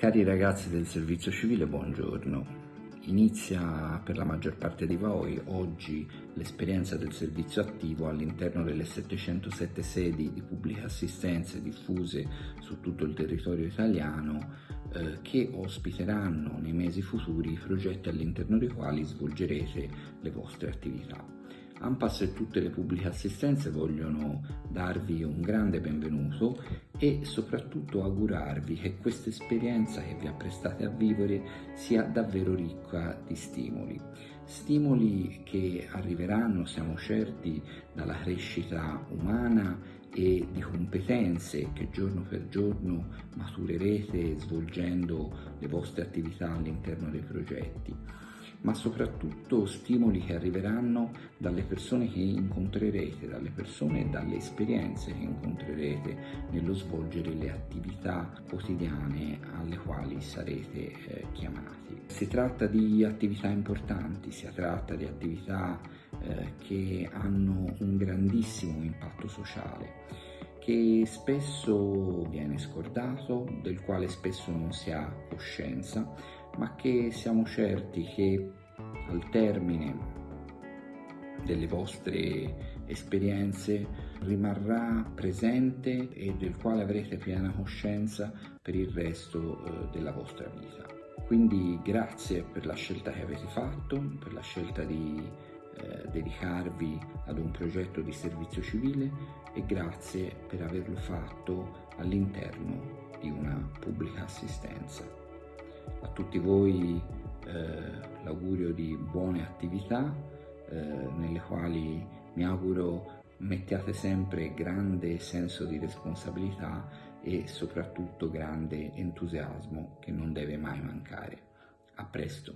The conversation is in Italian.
Cari ragazzi del servizio civile, buongiorno. Inizia per la maggior parte di voi oggi l'esperienza del servizio attivo all'interno delle 707 sedi di pubblica assistenza diffuse su tutto il territorio italiano eh, che ospiteranno nei mesi futuri i progetti all'interno dei quali svolgerete le vostre attività. AMPAS e tutte le pubbliche assistenze vogliono darvi un grande benvenuto e soprattutto augurarvi che questa esperienza che vi apprestate a vivere sia davvero ricca di stimoli. Stimoli che arriveranno, siamo certi, dalla crescita umana e di competenze che giorno per giorno maturerete svolgendo le vostre attività all'interno dei progetti ma soprattutto stimoli che arriveranno dalle persone che incontrerete, dalle persone e dalle esperienze che incontrerete nello svolgere le attività quotidiane alle quali sarete eh, chiamati. Si tratta di attività importanti, si tratta di attività eh, che hanno un grandissimo impatto sociale che spesso viene scordato, del quale spesso non si ha coscienza, ma che siamo certi che al termine delle vostre esperienze rimarrà presente e del quale avrete piena coscienza per il resto eh, della vostra vita. Quindi grazie per la scelta che avete fatto, per la scelta di eh, dedicarvi ad un progetto di servizio civile e grazie per averlo fatto all'interno di una pubblica assistenza. A tutti voi eh, l'augurio di buone attività eh, nelle quali mi auguro mettiate sempre grande senso di responsabilità e soprattutto grande entusiasmo che non deve mai mancare. A presto!